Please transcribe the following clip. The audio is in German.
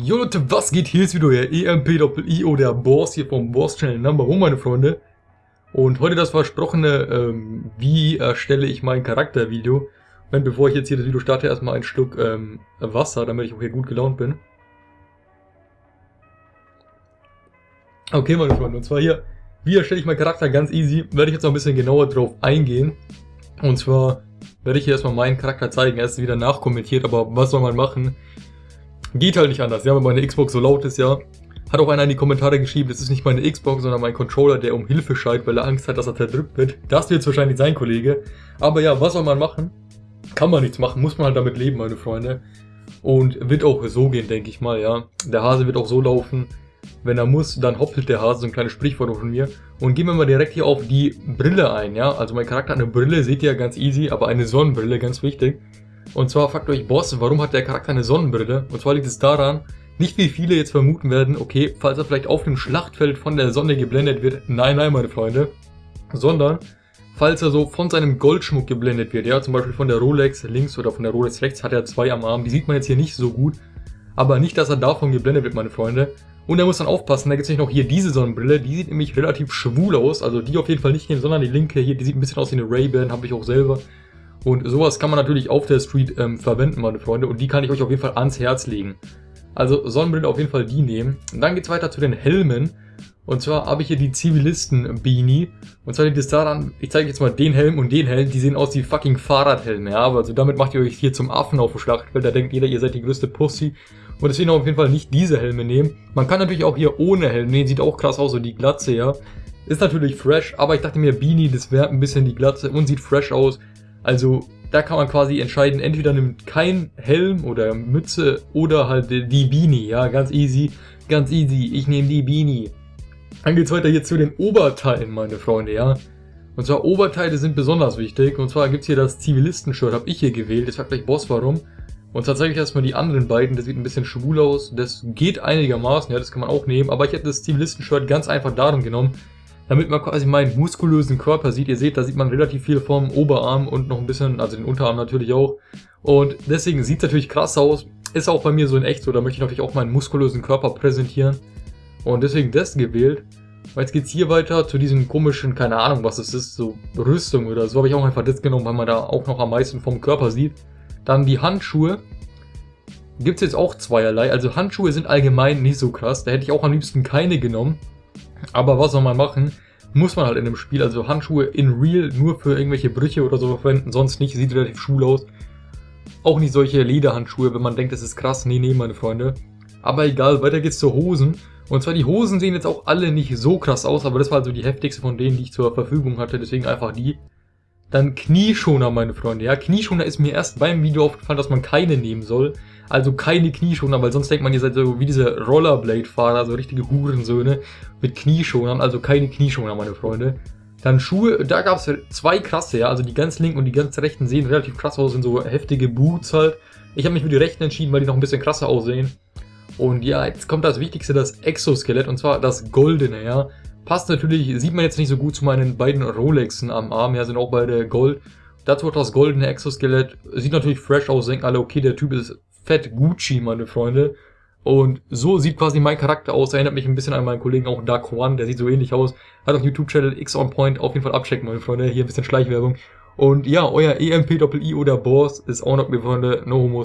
Jo Leute, was geht? Hier ist wieder euer EMP-Doppel-IO, der Boss hier vom Boss Channel Number One, meine Freunde. Und heute das versprochene, ähm, wie erstelle ich mein Charakter-Video. Und bevor ich jetzt hier das Video starte, erstmal ein Schluck ähm, Wasser, damit ich auch hier gut gelaunt bin. Okay, meine Freunde, und zwar hier, wie erstelle ich meinen Charakter ganz easy, werde ich jetzt noch ein bisschen genauer drauf eingehen. Und zwar werde ich hier erstmal meinen Charakter zeigen, er ist wieder nachkommentiert, aber was soll man machen? Geht halt nicht anders, ja, wenn meine Xbox so laut ist, ja. Hat auch einer in die Kommentare geschrieben, das ist nicht meine Xbox, sondern mein Controller, der um Hilfe schreit, weil er Angst hat, dass er zerdrückt wird. Das wird wahrscheinlich sein, Kollege. Aber ja, was soll man machen? Kann man nichts machen, muss man halt damit leben, meine Freunde. Und wird auch so gehen, denke ich mal, ja. Der Hase wird auch so laufen. Wenn er muss, dann hoppelt der Hase, so ein kleines Sprichwort von mir. Und gehen wir mal direkt hier auf die Brille ein, ja. Also mein Charakter hat eine Brille, seht ihr ja ganz easy, aber eine Sonnenbrille, ganz wichtig. Und zwar fragt euch Boss, warum hat der Charakter eine Sonnenbrille? Und zwar liegt es daran, nicht wie viele jetzt vermuten werden, okay, falls er vielleicht auf dem Schlachtfeld von der Sonne geblendet wird. Nein, nein, meine Freunde. Sondern, falls er so von seinem Goldschmuck geblendet wird, ja, zum Beispiel von der Rolex links oder von der Rolex rechts, hat er zwei am Arm. Die sieht man jetzt hier nicht so gut. Aber nicht, dass er davon geblendet wird, meine Freunde. Und er muss dann aufpassen, da gibt es nicht noch hier diese Sonnenbrille, die sieht nämlich relativ schwul aus. Also die auf jeden Fall nicht nehmen, sondern die linke hier, die sieht ein bisschen aus wie eine Ray-Ban, habe ich auch selber. Und sowas kann man natürlich auf der Street ähm, verwenden, meine Freunde. Und die kann ich euch auf jeden Fall ans Herz legen. Also Sonnenbrille auf jeden Fall die nehmen. Und dann geht's weiter zu den Helmen. Und zwar habe ich hier die Zivilisten-Beanie. Und zwar liegt es daran, ich zeige jetzt mal den Helm und den Helm, die sehen aus wie fucking Fahrradhelme, ja. Also damit macht ihr euch hier zum Affen auf dem Schlachtfeld, da denkt jeder, ihr seid die größte Pussy. Und deswegen auf jeden Fall nicht diese Helme nehmen. Man kann natürlich auch hier ohne Helm nehmen, sieht auch krass aus, so die Glatze, ja. Ist natürlich fresh, aber ich dachte mir, Beanie, das wäre ein bisschen die Glatze und sieht fresh aus. Also da kann man quasi entscheiden, entweder nimmt kein Helm oder Mütze oder halt die Beanie, ja, ganz easy, ganz easy, ich nehme die Beanie. Dann geht's weiter hier zu den Oberteilen, meine Freunde, ja. Und zwar Oberteile sind besonders wichtig, und zwar gibt's hier das Zivilisten-Shirt, habe ich hier gewählt, das sagt gleich Boss warum. Und zwar zeige ich erstmal die anderen beiden, das sieht ein bisschen schwul aus, das geht einigermaßen, ja, das kann man auch nehmen, aber ich hätte das Zivilisten-Shirt ganz einfach darum genommen, damit man quasi meinen muskulösen Körper sieht. Ihr seht, da sieht man relativ viel vom Oberarm und noch ein bisschen, also den Unterarm natürlich auch. Und deswegen sieht es natürlich krass aus. Ist auch bei mir so in echt so, da möchte ich natürlich auch meinen muskulösen Körper präsentieren. Und deswegen das gewählt. Und jetzt geht's hier weiter zu diesem komischen, keine Ahnung was es ist, so Rüstung oder so. Habe ich auch einfach das genommen, weil man da auch noch am meisten vom Körper sieht. Dann die Handschuhe. Gibt's jetzt auch zweierlei. Also Handschuhe sind allgemein nicht so krass. Da hätte ich auch am liebsten keine genommen. Aber was soll man machen? Muss man halt in dem Spiel, also Handschuhe in Real nur für irgendwelche Brüche oder so verwenden, sonst nicht, sieht relativ schwul aus. Auch nicht solche Lederhandschuhe, wenn man denkt, das ist krass. Nee, nee, meine Freunde. Aber egal, weiter geht's zu Hosen. Und zwar die Hosen sehen jetzt auch alle nicht so krass aus, aber das war also die heftigste von denen, die ich zur Verfügung hatte, deswegen einfach die. Dann Knieschoner, meine Freunde. Ja, Knieschoner ist mir erst beim Video aufgefallen, dass man keine nehmen soll. Also keine Knieschonern, weil sonst denkt man, ihr seid so wie diese Rollerblade-Fahrer, so richtige Hurensöhne mit Knieschonern. Also keine Knieschoner, meine Freunde. Dann Schuhe, da gab es zwei krasse, ja. Also die ganz linken und die ganz rechten sehen relativ krass aus, sind so heftige Boots halt. Ich habe mich für die rechten entschieden, weil die noch ein bisschen krasser aussehen. Und ja, jetzt kommt das Wichtigste, das Exoskelett, und zwar das Goldene, ja. Passt natürlich, sieht man jetzt nicht so gut zu meinen beiden Rolexen am Arm, ja, sind auch beide Gold. Dazu auch das goldene Exoskelett. Sieht natürlich fresh aus, denken alle, okay, der Typ ist fett Gucci, meine Freunde. Und so sieht quasi mein Charakter aus. Erinnert mich ein bisschen an meinen Kollegen auch Dark One, der sieht so ähnlich aus. Hat auch YouTube-Channel X on Point. Auf jeden Fall abchecken, meine Freunde. Hier ein bisschen Schleichwerbung. Und ja, euer EMP-Doppel-I oder Boss ist auch noch, meine Freunde. No Homo